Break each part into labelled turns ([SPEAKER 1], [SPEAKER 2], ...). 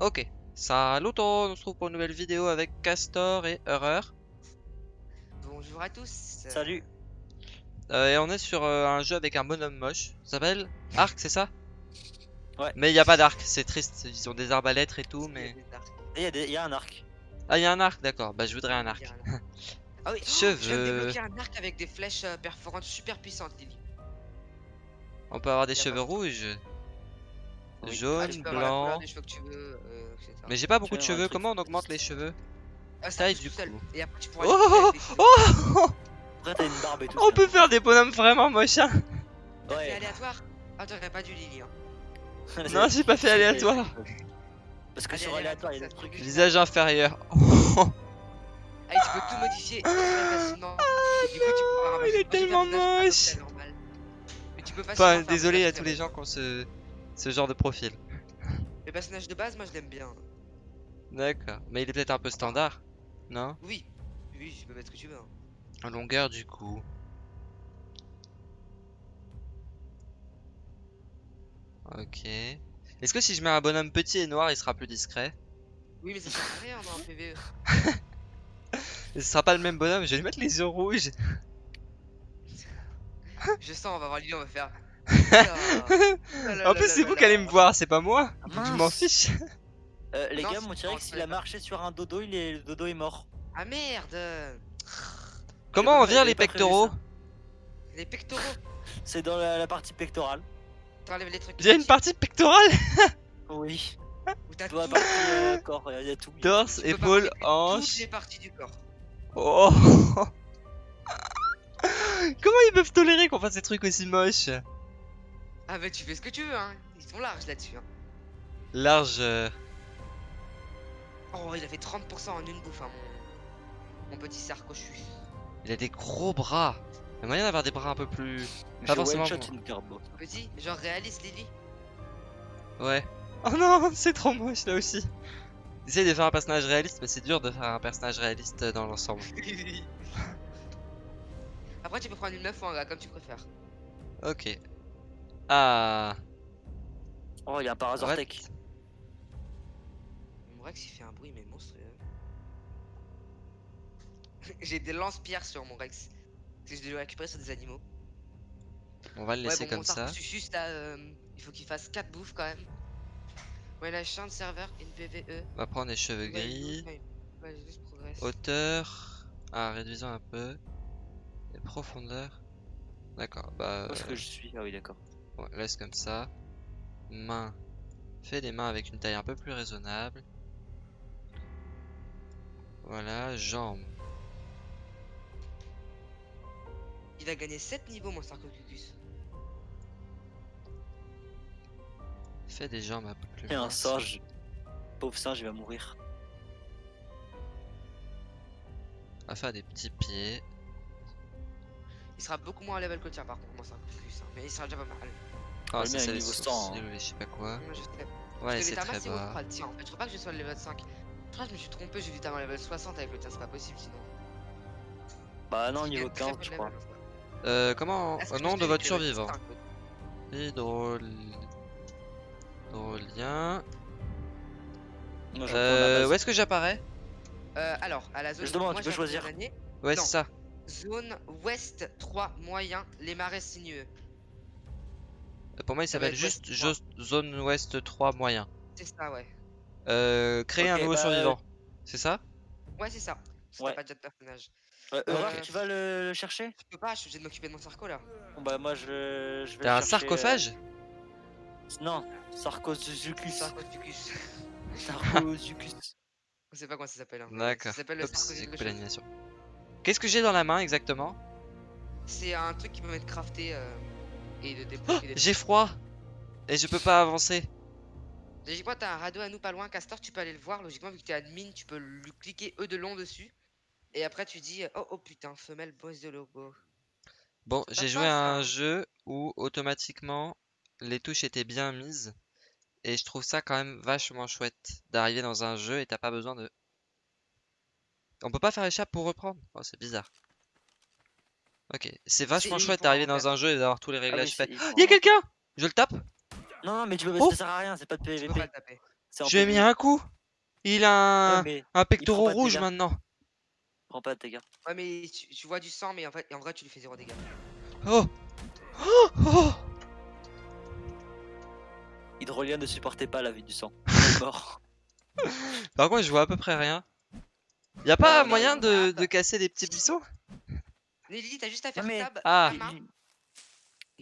[SPEAKER 1] Ok. Salut tout, on se retrouve pour une nouvelle vidéo avec Castor et Horreur.
[SPEAKER 2] Bonjour à tous.
[SPEAKER 3] Salut.
[SPEAKER 1] Euh, et on est sur euh, un jeu avec un bonhomme moche. Ça s'appelle Arc, c'est ça?
[SPEAKER 3] Ouais.
[SPEAKER 1] Mais il n'y a pas d'arc, c'est triste. Ils ont des arbalètes et tout, mais...
[SPEAKER 3] Il y, a des- il y a un arc.
[SPEAKER 1] Ah, il y a un arc, d'accord. Bah, je voudrais un arc.
[SPEAKER 2] Ah oui, oh,
[SPEAKER 1] Cheveux.
[SPEAKER 2] je viens de débloquer un arc avec des flèches euh, perforantes super puissantes, Lily.
[SPEAKER 1] On peut avoir des cheveux
[SPEAKER 2] pas-
[SPEAKER 1] rouges,
[SPEAKER 3] Oui.
[SPEAKER 2] Ah,
[SPEAKER 1] jaune,
[SPEAKER 2] tu peux avoir la couleur
[SPEAKER 1] blanc.
[SPEAKER 2] des cheveux que tu veux, euh, etc.
[SPEAKER 1] Mais j'ai pas beaucoup de
[SPEAKER 3] un
[SPEAKER 1] cheveux.
[SPEAKER 3] truc
[SPEAKER 1] Comment on augmente les cheveux?
[SPEAKER 2] Ah, ça
[SPEAKER 1] taille
[SPEAKER 2] pousse
[SPEAKER 1] du
[SPEAKER 2] tout seul.
[SPEAKER 1] coup.
[SPEAKER 2] Et après, tu pourras
[SPEAKER 1] Oh. Oh
[SPEAKER 3] Après, t'as une barbe et tout.
[SPEAKER 1] On peut faire des bonhommes vraiment moches, hein
[SPEAKER 2] T'as fait
[SPEAKER 3] Ouais.
[SPEAKER 2] aléatoire Ah, t'aurais pas dû Lily. Hein.
[SPEAKER 1] Non, j'ai pas fait aléatoire.
[SPEAKER 3] Parce que
[SPEAKER 2] Allez,
[SPEAKER 3] sur aléatoire, il y a des
[SPEAKER 2] se
[SPEAKER 3] trucs.
[SPEAKER 1] Visage inférieur.
[SPEAKER 2] Ah, et tu peux tout modifier très facilement. Et du coup, tu pourras ramasser-
[SPEAKER 1] il est
[SPEAKER 2] Moi, j'ai fait un
[SPEAKER 1] tellement
[SPEAKER 2] visage
[SPEAKER 1] moche.
[SPEAKER 2] près normal. Mais tu peux facilement
[SPEAKER 1] Enfin,
[SPEAKER 2] faire un
[SPEAKER 1] désolé à tous les gens qui ont ce, genre de profil.
[SPEAKER 2] Le personnage de base, moi, je l'aime bien.
[SPEAKER 1] D'accord. Mais il est peut-être un peu standard, non?
[SPEAKER 2] Oui. Oui, tu peux mettre ce que tu veux. hein.
[SPEAKER 1] En longueur du coup. Ok. Est-ce que si je mets un bonhomme petit et noir, il sera plus discret?
[SPEAKER 2] Oui, mais ça sert à rien dans un PVE.
[SPEAKER 1] Ce sera pas le même bonhomme, je vais lui mettre les yeux rouges.
[SPEAKER 2] Je sens, on va voir Lily, on va faire. Ah,
[SPEAKER 1] en plus, c'est vous qui allez me voir, c'est pas moi.
[SPEAKER 3] Ah,
[SPEAKER 1] Je m'en fiche.
[SPEAKER 3] Euh, les
[SPEAKER 2] Non,
[SPEAKER 3] gars, mon T-Rex, il a marché sur un dodo, il est... le dodo est mort.
[SPEAKER 2] Ah merde
[SPEAKER 1] Comment on vire les pectoraux.
[SPEAKER 2] Les pectoraux
[SPEAKER 3] C'est dans la, la partie pectorale.
[SPEAKER 2] T'enlèves les trucs.
[SPEAKER 1] Il y a une partie pectorale
[SPEAKER 3] Oui.
[SPEAKER 2] Ou t'as tout.
[SPEAKER 3] partie euh, corps, il y a tout.
[SPEAKER 1] Torse, épaule,
[SPEAKER 2] Toutes les parties du corps.
[SPEAKER 1] Oh Comment ils peuvent tolérer qu'on fasse des trucs aussi moches?
[SPEAKER 2] Ah bah tu fais ce que tu veux, hein. Ils sont larges là-dessus. Hein.
[SPEAKER 1] Large. euh,
[SPEAKER 2] Oh, il a fait 30% en une bouffe, hein, mon... mon petit sarcochus.
[SPEAKER 1] Il a des gros bras. Il y a moyen d'avoir des bras un peu plus. Pas forcément
[SPEAKER 3] one-shot
[SPEAKER 1] bon.
[SPEAKER 3] une carbo.
[SPEAKER 2] Petit, genre réaliste, Lily.
[SPEAKER 1] Ouais. Oh non, c'est trop moche là aussi. J'essaie de faire un personnage réaliste, mais c'est dur de faire un personnage réaliste dans l'ensemble.
[SPEAKER 2] Après, tu peux prendre une meuf ou un gars, comme tu préfères.
[SPEAKER 1] Ok. Ah.
[SPEAKER 3] Oh, il y a un Parazortec.
[SPEAKER 2] Mon Rex, il fait un bruit, mais monstrueux. J'ai des lance-pierres sur mon Rex. Que je dois récupérer sur des animaux.
[SPEAKER 1] On va le laisser
[SPEAKER 2] ouais, bon,
[SPEAKER 1] comme
[SPEAKER 2] mon
[SPEAKER 1] ça.
[SPEAKER 2] Sarcosuchus, là, euh, il faut qu'il fasse 4 bouffes quand même. Ouais, la champ de serveur, une PVE.
[SPEAKER 1] On va prendre les cheveux
[SPEAKER 2] Ouais,
[SPEAKER 1] gris.
[SPEAKER 2] ouais, ouais, juste.
[SPEAKER 1] Hauteur. Ah, réduisons un peu. Et profondeur. D'accord, bah.
[SPEAKER 3] Où est-ce que je suis? Ah oui, d'accord.
[SPEAKER 1] Laisse comme ça. Main. Fais des mains avec une taille un peu plus raisonnable. Voilà, jambes.
[SPEAKER 2] Il a gagné 7 niveaux, mon Sarcosuchus.
[SPEAKER 1] Fais des jambes un peu plus
[SPEAKER 3] Et un singe. Pauvre singe, il va mourir.
[SPEAKER 1] On va faire des petits pieds.
[SPEAKER 2] Il sera beaucoup moins à level que le tien, par contre, mon Sarcosuchus. hein, Mais il sera déjà pas mal.
[SPEAKER 1] Ah,
[SPEAKER 3] le
[SPEAKER 1] ça c'est
[SPEAKER 3] niveau
[SPEAKER 1] sources,
[SPEAKER 3] 100, hein.
[SPEAKER 1] je sais pas quoi.
[SPEAKER 2] Moi, je sais.
[SPEAKER 1] Ouais, c'est très bas.
[SPEAKER 2] En fait, je crois pas que je sois le level 5. Je crois que je me suis trompé, j'ai vu t'avoir level 60 avec le tien, c'est pas possible sinon.
[SPEAKER 3] Bah non, niveau
[SPEAKER 2] une très
[SPEAKER 3] 15,
[SPEAKER 2] bonne
[SPEAKER 3] je crois.
[SPEAKER 2] hein.
[SPEAKER 1] Euh, comment
[SPEAKER 2] Est-ce
[SPEAKER 1] euh, Nom de votre survivant.
[SPEAKER 2] 5,
[SPEAKER 1] Hydrol... Hydrolien. Euh, où est-ce que j'apparais?
[SPEAKER 2] Euh, alors, à la zone.
[SPEAKER 3] Je demande,
[SPEAKER 2] moi,
[SPEAKER 3] tu peux choisir.
[SPEAKER 1] Ouais, c'est ça.
[SPEAKER 2] Zone ouest 3 moyen, les marais sinueux.
[SPEAKER 1] Euh, Pour moi, il s'appelle juste
[SPEAKER 2] ouest trois.
[SPEAKER 1] Jo- Zone Ouest 3 moyen.
[SPEAKER 2] C'est ça, ouais.
[SPEAKER 1] Euh, créer un nouveau
[SPEAKER 3] bah,
[SPEAKER 1] survivant. C'est ça?
[SPEAKER 2] Ouais, c'est ça.
[SPEAKER 3] Ouais.
[SPEAKER 2] t'as pas déjà de personnage.
[SPEAKER 3] Euh, tu vas le, le chercher?
[SPEAKER 2] Je peux pas, je suis obligé de m'occuper de mon sarco là.
[SPEAKER 3] Bon bah moi je, je vais
[SPEAKER 1] T'as un
[SPEAKER 3] chercher,
[SPEAKER 1] sarcophage?
[SPEAKER 3] Euh, Non, Sarcosuchus.
[SPEAKER 2] Sarcosuchus.
[SPEAKER 3] Sarcosuchus.
[SPEAKER 2] Je sais pas comment ça s'appelle. hein.
[SPEAKER 1] D'accord.
[SPEAKER 2] Ça s'appelle le
[SPEAKER 1] l'animation. Qu'est-ce que j'ai dans la main exactement?
[SPEAKER 2] C'est un truc qui peut m'être crafté euh, et de
[SPEAKER 1] Oh, J'ai froid Et je peux pas avancer.
[SPEAKER 2] Logiquement, t'as un radeau à nous pas loin, Castor, tu peux aller le voir. Logiquement, vu que t'es admin, tu peux lui cliquer E de long dessus. Et après, tu dis Oh oh putain, femelle boss de logo.
[SPEAKER 1] Bon, j'ai joué à un
[SPEAKER 2] hein.
[SPEAKER 1] jeu où automatiquement les touches étaient bien mises. Et je trouve ça quand même vachement chouette d'arriver dans un jeu et t'as pas besoin de... On peut pas faire échappe pour reprendre? Oh, c'est bizarre. Ok, c'est vachement chouette d'arriver dans un jeu et d'avoir tous les
[SPEAKER 3] Ah oui,
[SPEAKER 1] réglages faits.
[SPEAKER 3] il
[SPEAKER 1] Oh,
[SPEAKER 3] faut
[SPEAKER 1] y a
[SPEAKER 3] un-
[SPEAKER 1] quelqu'un? Je le tape?
[SPEAKER 3] Non, non, mais tu peux,
[SPEAKER 1] Oh
[SPEAKER 3] ça sert à rien, c'est pas de PVP.
[SPEAKER 1] Je lui ai mis un coup. Il a un, pectoral rouge maintenant.
[SPEAKER 3] prends pas de dégâts.
[SPEAKER 2] Ouais, mais tu, tu vois du sang, mais en fait, et en vrai, tu lui fais zéro dégâts.
[SPEAKER 1] Oh Oh Oh
[SPEAKER 3] Hydrolien ne supportait pas la vie du sang. Mort.
[SPEAKER 1] Par contre, je vois à peu près rien. Y a pas
[SPEAKER 3] Euh,
[SPEAKER 1] moyen de, de casser des petits buissons
[SPEAKER 2] Lily, t'as juste à faire
[SPEAKER 3] mais-
[SPEAKER 2] tab,
[SPEAKER 1] Ah.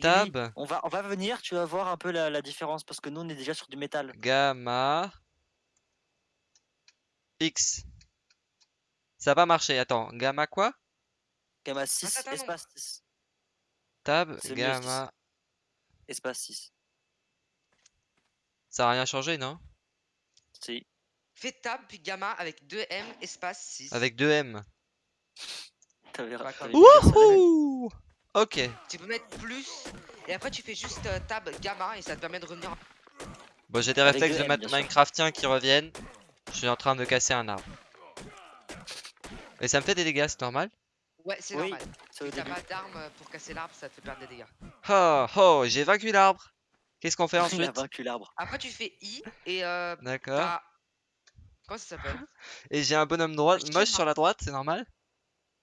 [SPEAKER 1] Tab,
[SPEAKER 3] on va, on va venir, tu vas voir un peu la, la différence parce que nous on est déjà sur du métal.
[SPEAKER 1] gamma, X. Ça va marcher. Attends, gamma quoi?
[SPEAKER 3] Gamma 6,
[SPEAKER 2] attends, non.
[SPEAKER 3] espace 6.
[SPEAKER 1] Tab,
[SPEAKER 3] mieux,
[SPEAKER 1] gamma.
[SPEAKER 3] Espace 6.
[SPEAKER 1] Ça a rien changé, non?
[SPEAKER 3] Si.
[SPEAKER 2] Fais tab, puis gamma avec 2M, espace 6.
[SPEAKER 1] Avec 2 M.
[SPEAKER 3] T'avais
[SPEAKER 2] Bah.
[SPEAKER 1] Wouhou Ok.
[SPEAKER 2] Tu peux mettre plus, et après tu fais juste euh, tab, gamma, et ça te permet de revenir.
[SPEAKER 1] Bon, j'ai des
[SPEAKER 3] Avec
[SPEAKER 1] réflexes de
[SPEAKER 3] M,
[SPEAKER 1] ma-
[SPEAKER 3] bien sûr.
[SPEAKER 1] Minecraftiens qui reviennent. Je suis en train de casser un arbre. Et ça me fait des dégâts, c'est normal?
[SPEAKER 2] Ouais, c'est
[SPEAKER 3] Oui,
[SPEAKER 2] normal.
[SPEAKER 3] C'est au
[SPEAKER 2] Si t'as
[SPEAKER 3] début.
[SPEAKER 2] pas d'arme euh, pour casser l'arbre, ça te fait perdre des dégâts.
[SPEAKER 1] Oh, oh, j'ai vaincu l'arbre. Qu'est-ce qu'on fait
[SPEAKER 3] Il a
[SPEAKER 1] ensuite?
[SPEAKER 3] vaincu l'arbre.
[SPEAKER 2] Après tu fais I, et euh,
[SPEAKER 1] D'accord.
[SPEAKER 2] t'as... Comment ça s'appelle?
[SPEAKER 1] Et j'ai un bonhomme droit, moche sur la droite, c'est normal?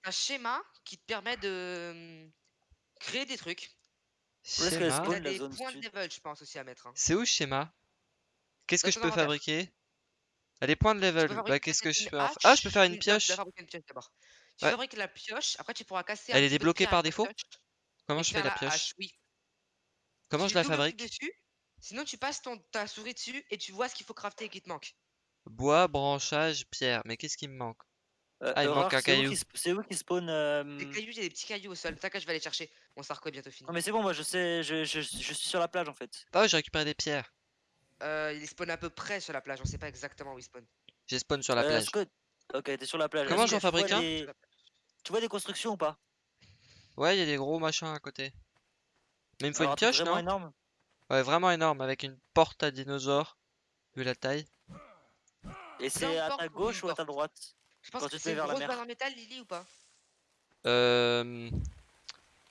[SPEAKER 2] Un schéma qui te permet de hum, créer des trucs.
[SPEAKER 1] Schéma.
[SPEAKER 2] des points de
[SPEAKER 3] sud
[SPEAKER 2] level, je pense, aussi à mettre. hein.
[SPEAKER 1] C'est où le schéma? Qu'est-ce que
[SPEAKER 2] Dans
[SPEAKER 1] je
[SPEAKER 2] ton
[SPEAKER 1] peux
[SPEAKER 2] inventaire.
[SPEAKER 1] fabriquer? Ah, les points de
[SPEAKER 2] Tu peux
[SPEAKER 1] level. Bah,
[SPEAKER 2] fabriquer
[SPEAKER 1] qu'est-ce que je
[SPEAKER 2] une
[SPEAKER 1] peux en fa-
[SPEAKER 2] hache,
[SPEAKER 1] Ah, je peux faire une pioche.
[SPEAKER 2] dois fabriquer une pioche d'abord. Tu
[SPEAKER 1] Ouais.
[SPEAKER 2] fabriques la pioche, après tu pourras casser un
[SPEAKER 1] Elle est
[SPEAKER 2] petit peu de
[SPEAKER 1] débloquée
[SPEAKER 2] pierre
[SPEAKER 1] par
[SPEAKER 2] avec
[SPEAKER 1] défaut?
[SPEAKER 2] pioche
[SPEAKER 1] Comment
[SPEAKER 2] et
[SPEAKER 1] je fais
[SPEAKER 2] faire
[SPEAKER 1] la pioche?
[SPEAKER 2] hache, oui.
[SPEAKER 1] Comment
[SPEAKER 2] Tu
[SPEAKER 1] je la
[SPEAKER 2] double-cliques
[SPEAKER 1] fabrique?
[SPEAKER 2] dessus, Sinon tu passes ton, ta souris dessus et tu vois ce qu'il faut crafter et qui te manque.
[SPEAKER 1] Bois, branchage, pierre. Mais qu'est-ce qui me manque?
[SPEAKER 3] Euh,
[SPEAKER 1] Ah, il
[SPEAKER 3] Aurore,
[SPEAKER 1] manque un
[SPEAKER 3] c'est où
[SPEAKER 1] caillou.
[SPEAKER 3] qui sp- C'est où qui spawn euh,
[SPEAKER 2] Des cailloux, il y a des petits cailloux au sol. T'inquiète, je vais aller chercher. Mon sarco est bientôt fini.
[SPEAKER 3] Non mais c'est bon, moi je sais, je, je, je suis sur la plage en fait.
[SPEAKER 1] Ah, j'ai récupéré des pierres.
[SPEAKER 2] Euh, il spawn à peu près sur la plage, on sait pas exactement où il spawn.
[SPEAKER 1] J'ai spawn sur la
[SPEAKER 3] Euh,
[SPEAKER 1] plage.
[SPEAKER 3] Ok, t'es sur la plage.
[SPEAKER 1] Comment
[SPEAKER 3] Est-ce
[SPEAKER 1] j'en
[SPEAKER 3] que tu vois
[SPEAKER 1] fabrique un
[SPEAKER 3] des- Tu vois des constructions ou pas?
[SPEAKER 1] Ouais, il y a des gros machins à côté. Mais il me faut
[SPEAKER 3] Alors,
[SPEAKER 1] une
[SPEAKER 3] un truc
[SPEAKER 1] pioche,
[SPEAKER 3] vraiment
[SPEAKER 1] non?
[SPEAKER 3] énorme.
[SPEAKER 1] Ouais, vraiment énorme, avec une porte à dinosaure. Vu la taille.
[SPEAKER 3] Et c'est à ta
[SPEAKER 2] où
[SPEAKER 3] gauche ou à ta droite?
[SPEAKER 2] Je pense
[SPEAKER 3] Quand
[SPEAKER 2] que c'est une grosse barre en métal, Lily, ou pas?
[SPEAKER 1] Euh...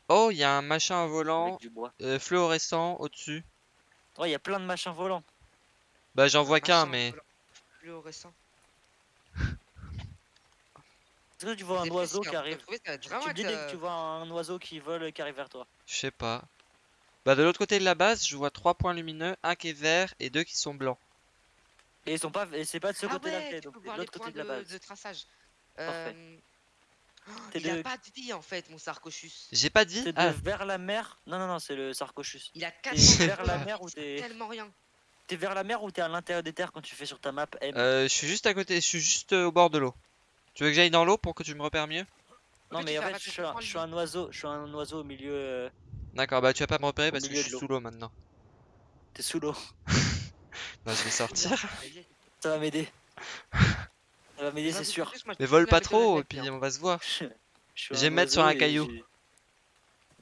[SPEAKER 1] Oh, il y a un machin volant
[SPEAKER 3] Avec du bois.
[SPEAKER 1] euh, fluorescent au-dessus.
[SPEAKER 3] Ouais, il y a plein de machins volants.
[SPEAKER 1] Bah, j'en vois qu'un, mais.
[SPEAKER 2] volant Fluorescent.
[SPEAKER 3] Est-ce que tu vois un oiseau qui arrive
[SPEAKER 2] trouver,
[SPEAKER 3] Tu dis que
[SPEAKER 2] euh,
[SPEAKER 3] tu vois un oiseau qui vole et qui arrive vers toi.
[SPEAKER 1] Je sais pas. Bah, de l'autre côté de la base, je vois trois points lumineux, un qui est vert et deux qui sont blancs.
[SPEAKER 3] Et ils sont pas, c'est pas de ce
[SPEAKER 2] Ah
[SPEAKER 3] côté-là
[SPEAKER 2] ouais,
[SPEAKER 3] donc
[SPEAKER 2] les
[SPEAKER 3] l'autre côté de la base.
[SPEAKER 2] de traçage.
[SPEAKER 3] Parfait.
[SPEAKER 2] Euh, oh, a
[SPEAKER 3] de-
[SPEAKER 2] pas de vie en fait, mon Sarcochus.
[SPEAKER 1] J'ai pas dit
[SPEAKER 3] T'es de
[SPEAKER 1] Ah,
[SPEAKER 3] vers la mer. Non, non, non, c'est le Sarcochus.
[SPEAKER 2] Il a
[SPEAKER 3] T'es
[SPEAKER 2] 400
[SPEAKER 3] vers la
[SPEAKER 2] points,
[SPEAKER 3] mer ou
[SPEAKER 2] c'est
[SPEAKER 3] t'es.
[SPEAKER 2] tellement rien.
[SPEAKER 3] T'es vers la mer ou t'es à l'intérieur des terres quand tu fais sur ta map M?
[SPEAKER 1] Euh, je suis juste à côté, je suis juste euh, au bord de l'eau. Tu veux que j'aille dans l'eau pour que tu me repères mieux?
[SPEAKER 3] Non, mais en fait, je suis, un,
[SPEAKER 2] en
[SPEAKER 3] je suis un oiseau, je suis un oiseau au milieu. euh,
[SPEAKER 1] D'accord, bah tu vas pas me repérer
[SPEAKER 3] Au
[SPEAKER 1] parce que je suis sous l'eau maintenant.
[SPEAKER 3] T'es sous l'eau.
[SPEAKER 1] Non, je vais sortir.
[SPEAKER 3] Ça va m'aider. Ça va m'aider, c'est sûr.
[SPEAKER 1] Mais vole pas trop, et puis on va se voir.
[SPEAKER 3] Je,
[SPEAKER 1] vais me mettre sur un caillou.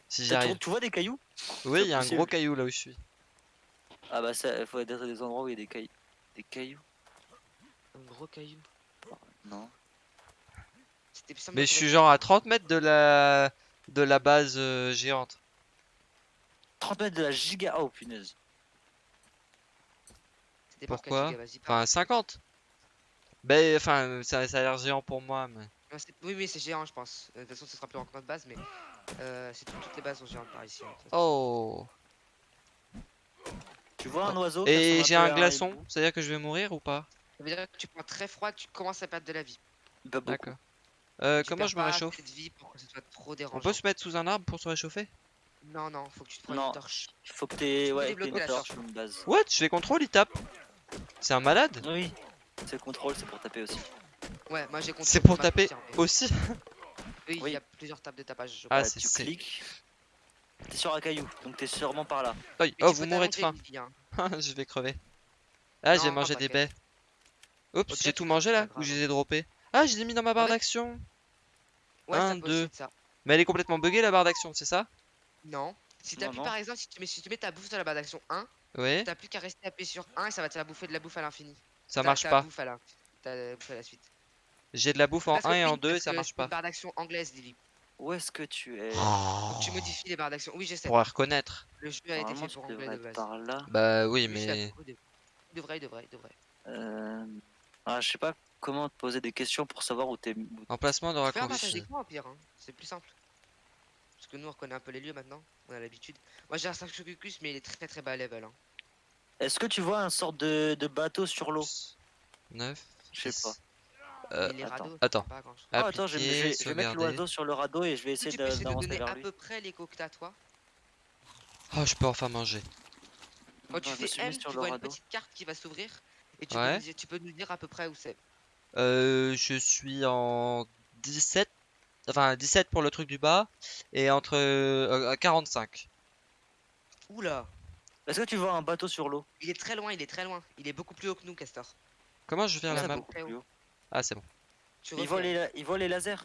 [SPEAKER 1] Si j'y
[SPEAKER 3] T'as-
[SPEAKER 1] arrive.
[SPEAKER 3] Tu vois des cailloux?
[SPEAKER 1] Oui, il y a un gros caillou là où je suis.
[SPEAKER 3] Ah bah ça, il faut être dans des endroits où il y a des cailloux. Des cailloux?
[SPEAKER 2] Un gros caillou?
[SPEAKER 3] Non.
[SPEAKER 1] Mais je suis genre à
[SPEAKER 2] caillou.
[SPEAKER 1] 30 mètres de la de la base euh, géante.
[SPEAKER 3] 30 mètres de la giga. Oh punaise.
[SPEAKER 1] Pourquoi? Enfin 50. Ben enfin ça, ça a l'air géant pour moi mais.
[SPEAKER 2] Non, Oui, oui, c'est géant, je pense. Euh, De toute façon, ce sera plus que notre base, mais euh, c'est tout- toutes les bases sont géantes par ici. hein.
[SPEAKER 1] Oh.
[SPEAKER 3] Tu vois un oiseau
[SPEAKER 1] Et j'ai un glaçon, c'est-à-dire que je vais mourir ou pas?
[SPEAKER 2] Ça veut dire que tu prends très froid, tu commences à perdre de la vie.
[SPEAKER 1] D'accord. Euh, comment je me réchauffe?
[SPEAKER 2] assez de vie pour que ce soit trop
[SPEAKER 1] On peut se mettre sous un arbre pour se réchauffer?
[SPEAKER 2] Non, non, faut que tu te prennes
[SPEAKER 3] Non.
[SPEAKER 2] une torche.
[SPEAKER 3] Faut que t'aies ouais, une
[SPEAKER 2] la
[SPEAKER 3] torche
[SPEAKER 2] torche.
[SPEAKER 3] une base.
[SPEAKER 1] What? Je fais contrôle, il tape. C'est un malade?
[SPEAKER 3] Oui. C'est le contrôle, c'est pour taper aussi.
[SPEAKER 2] Ouais, moi j'ai compris.
[SPEAKER 1] C'est pour taper aussi?
[SPEAKER 2] Oui, il
[SPEAKER 3] Oui.
[SPEAKER 2] y a plusieurs tables de tapage. je
[SPEAKER 1] Ah,
[SPEAKER 2] crois.
[SPEAKER 1] C'est-
[SPEAKER 3] tu cliques. T'es sur un caillou, donc t'es sûrement par là.
[SPEAKER 1] Oh, vous mourrez de faim.
[SPEAKER 2] hein.
[SPEAKER 1] je vais crever. Ah, j'ai mangé des baies. Oups, j'ai tout mangé là Ou je les ai droppés Ah, je les ai mis dans ma barre d'action
[SPEAKER 2] Ouais,
[SPEAKER 1] Un,
[SPEAKER 2] ça peut aussi
[SPEAKER 1] deux.
[SPEAKER 2] être ça.
[SPEAKER 1] Mais elle est complètement buggée la barre d'action, c'est ça?
[SPEAKER 2] Non. Si t'appuies par exemple, si tu, mets, si tu mets ta bouffe sur la barre d'action 1,
[SPEAKER 1] Oui,
[SPEAKER 2] t'as plus qu'à rester appuyé sur 1 et ça va te faire bouffer de la bouffe à l'infini.
[SPEAKER 1] ça marche pas.
[SPEAKER 2] bouffe à la- t'as la bouffe à la suite.
[SPEAKER 1] J'ai de la bouffe en
[SPEAKER 2] Parce que
[SPEAKER 1] 1 et en
[SPEAKER 2] oui,
[SPEAKER 1] 2 et ça marche pas.
[SPEAKER 2] barre d'action anglaise, Lily.
[SPEAKER 3] Où est-ce que tu es?
[SPEAKER 2] Donc tu modifies les barres d'action. Oui, je sais.
[SPEAKER 1] Pour la reconnaître.
[SPEAKER 2] Le jeu a été fait pour anglais de base.
[SPEAKER 3] par là.
[SPEAKER 1] Bah oui, mais.
[SPEAKER 2] Il devrait, il devrait, il devrait.
[SPEAKER 3] Euh... Ah, je sais pas comment te poser des questions pour savoir où t'es.
[SPEAKER 1] Emplacement de
[SPEAKER 2] un
[SPEAKER 1] raccourci.
[SPEAKER 2] d'écran au pire, hein. c'est plus simple. Que nous on reconnaît un peu les lieux maintenant, on a l'habitude. Moi j'ai un Sarcosuchus mais il est très très bas level. Hein.
[SPEAKER 3] Est-ce que tu vois un sort de, de bateau sur l'eau?
[SPEAKER 1] 9.
[SPEAKER 3] Je sais pas.
[SPEAKER 1] Euh,
[SPEAKER 2] Et les
[SPEAKER 3] attends,
[SPEAKER 2] radeaux,
[SPEAKER 1] attends.
[SPEAKER 2] pas.
[SPEAKER 3] Ah, attends, je, vais- je vais,
[SPEAKER 1] appliquer,
[SPEAKER 3] je vais mettre l'oiseau sur le radeau et je vais essayer
[SPEAKER 2] tu peux
[SPEAKER 3] de-
[SPEAKER 2] essayer de
[SPEAKER 3] d'avancer
[SPEAKER 2] donner
[SPEAKER 3] vers
[SPEAKER 2] à
[SPEAKER 3] lui.
[SPEAKER 2] peu près l'écho que t'as toi?
[SPEAKER 1] Oh, je peux enfin manger.
[SPEAKER 2] Quand tu
[SPEAKER 3] je me
[SPEAKER 2] fais M,
[SPEAKER 3] mis
[SPEAKER 2] tu
[SPEAKER 3] sur le
[SPEAKER 2] vois une
[SPEAKER 3] radeau.
[SPEAKER 2] petite carte qui va s'ouvrir. Et tu,
[SPEAKER 1] Ouais.
[SPEAKER 2] peux, nous dire- tu peux nous dire à peu près où c'est.
[SPEAKER 1] Euh, je suis en 17. Enfin, 17 pour le truc du bas. Et entre euh, 45.
[SPEAKER 2] Oula
[SPEAKER 3] Est-ce que tu vois un bateau sur l'eau?
[SPEAKER 2] Il est très loin, il est très loin. Il est beaucoup plus haut que nous, Castor.
[SPEAKER 1] Comment je vais faire
[SPEAKER 2] Ouais,
[SPEAKER 1] la map. Ah, c'est bon.
[SPEAKER 2] Tu
[SPEAKER 3] il voit, les, la- il voit les lasers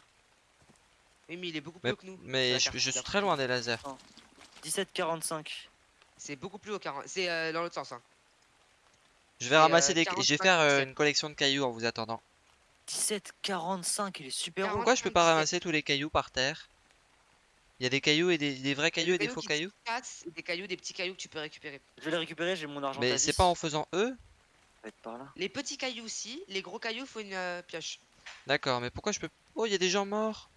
[SPEAKER 2] Oui, mais il est beaucoup plus
[SPEAKER 1] Mais,
[SPEAKER 2] haut que nous.
[SPEAKER 1] mais je, suis très loin des lasers.
[SPEAKER 3] 1745.
[SPEAKER 2] C'est beaucoup plus haut, 40. C'est euh, dans l'autre sens. Hein.
[SPEAKER 1] Je vais
[SPEAKER 2] Et,
[SPEAKER 1] ramasser
[SPEAKER 2] euh,
[SPEAKER 1] des. Je vais
[SPEAKER 2] 45,
[SPEAKER 1] faire euh,
[SPEAKER 2] 17.
[SPEAKER 1] une collection de cailloux en vous attendant.
[SPEAKER 3] 1745, il est super haut.
[SPEAKER 1] Pourquoi je peux pas
[SPEAKER 2] 17.
[SPEAKER 1] ramasser tous les cailloux par terre? Il y a des cailloux et des, des vrais cailloux et des faux cailloux?
[SPEAKER 2] cassent, des cailloux, des petits cailloux que tu peux récupérer.
[SPEAKER 3] Je vais les récupérer, j'ai mon argent.
[SPEAKER 1] Mais c'est pas en faisant eux
[SPEAKER 3] être par là.
[SPEAKER 2] Les petits cailloux aussi, les gros cailloux, faut une euh, pioche.
[SPEAKER 1] D'accord, mais pourquoi je peux. Oh, il y a des gens morts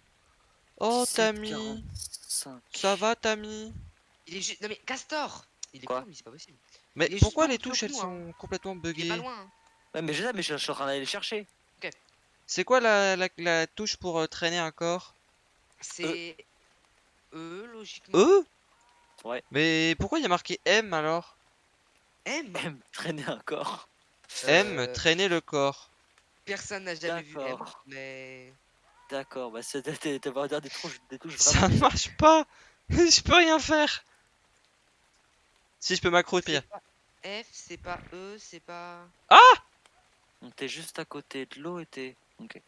[SPEAKER 1] Oh, Tammy
[SPEAKER 3] 1745.
[SPEAKER 1] Ça va, Tammy?
[SPEAKER 2] Il est juste. Non mais Castor Il est
[SPEAKER 3] Quoi
[SPEAKER 2] con, lui, c'est pas possible.
[SPEAKER 1] Mais pourquoi les touches elles
[SPEAKER 2] nous,
[SPEAKER 1] sont complètement
[SPEAKER 2] Il est
[SPEAKER 1] buggées?
[SPEAKER 2] pas loin. hein.
[SPEAKER 3] Ouais, mais je sais, mais je suis en train d'aller les chercher.
[SPEAKER 1] C'est quoi la, la, la touche pour euh, traîner un corps?
[SPEAKER 2] C'est. E, logiquement.
[SPEAKER 1] E?
[SPEAKER 3] Ouais.
[SPEAKER 1] Mais pourquoi il y a marqué M alors?
[SPEAKER 2] M?
[SPEAKER 3] M, traîner un corps.
[SPEAKER 1] M,
[SPEAKER 2] Euh,
[SPEAKER 1] traîner le corps.
[SPEAKER 2] Personne n'a jamais vu M, mais.
[SPEAKER 3] D'accord, bah c'est t'as des touches, des touches
[SPEAKER 1] Ça marche pas Je peux rien faire Si je peux m'accroupir.
[SPEAKER 2] F, c'est pas E, c'est pas.
[SPEAKER 3] Donc t'es juste à côté de l'eau et t'es. Ok.